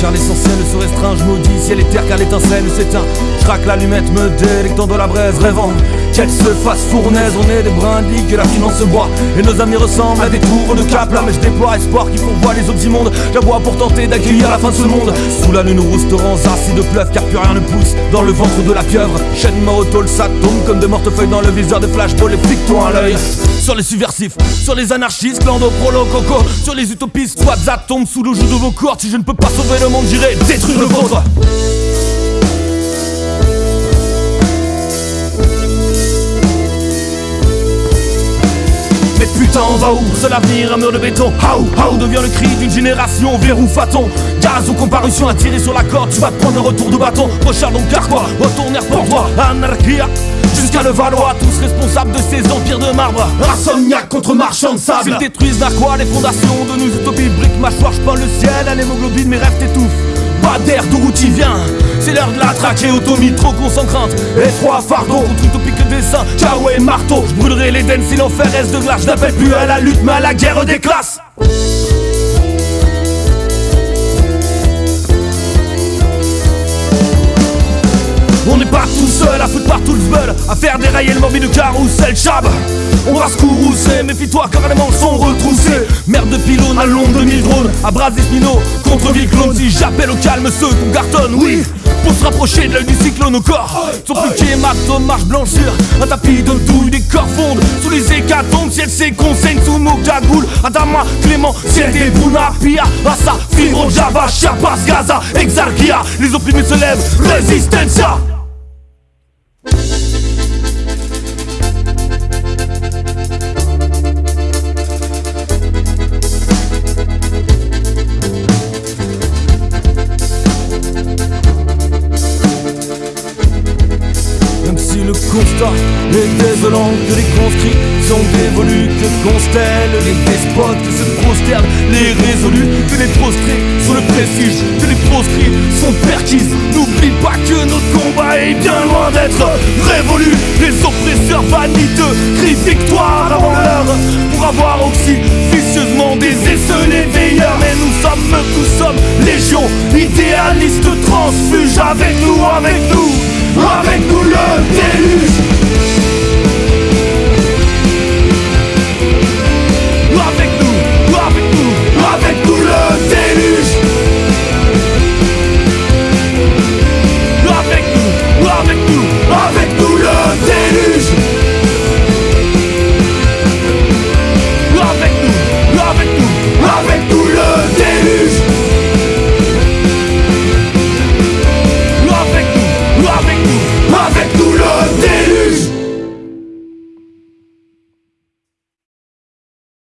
Car l'essentiel se restreint, je maudis ciel et terre car l'étincelle s'éteint. Je craque l'allumette, me délectant de la braise, rêvant qu'elle se fasse fournaise. On est des brindilles que la finance boit Et nos amis ressemblent à des tours de cap Là mais je déploie espoir qui font voir les autres immondes. J'aboie pour tenter d'accueillir la fin de ce monde. Sous la lune restaurants de pleuve car plus rien ne pousse Dans le ventre de la pieuvre. Chaîne morotole ça tombe comme de mortes feuilles dans le viseur de flashball Et flic-toi à l'œil. Sur les subversifs, sur les anarchistes, clando, prolo, coco, sur les utopistes, ça tombe sous le joug de vos cordes. Si je ne peux pas sauver le monde, j'irai détruire le vôtre. Mais putain, on va où? Seul avenir, un mur de béton. How, how devient le cri d'une génération? Verrou faton Gaz ou comparution, à tirer sur la corde. Tu vas prendre un retour de bâton. Recharge donc car quoi? Retourner pour toi, anarchia jusqu'à le Valois, tous responsables de ces empires de marbre. Insomniaque contre marchand de sable. S'ils détruisent la quoi les fondations de nos utopies, briques, mâchoire, je le ciel, à l'hémoglobine, mes rêves t'étouffent. Pas d'air d'où tu viens, c'est l'heure de la trachéotomie, trop concentrante. Et trois fardeaux contre utopique dessin, ciao et marteau. Je brûlerai l'Éden si l'enfer reste de glace. Je n'appelle plus à la lutte, mais à la guerre des classes. À faire dérailler le morbide carrousel chab On va se courroucer, méfie-toi car les manches sont retroussées Merde de pylône à l'ombre de mille drones À bras spino contre clones Si j'appelle au calme ceux qu'on cartonne, oui pour se rapprocher de l'œil du cyclone au corps. Son plus hématome marche blanchir Un tapis de douille, des corps fondent Sous les hécatombes, ciel c'est conseils sous nos cagoules Adama, Clément, ciel des Pia Assa, Fibro, Java, Chiapas, Gaza, Exarchia. Les opprimés se lèvent, Resistencia constat est désolant que les conscrits sont dévolus, que constellent les despotes, se prosternent les résolus, que les prostrés sont le prestige, que les proscrits sont perquises. N'oublie pas que notre combat est bien loin d'être révolu. Les oppresseurs vaniteux crient victoire avant l'heure pour avoir aussi vicieusement des les veilleurs. Mais nous sommes, nous sommes légion, idéalistes transfuge avec nous, avec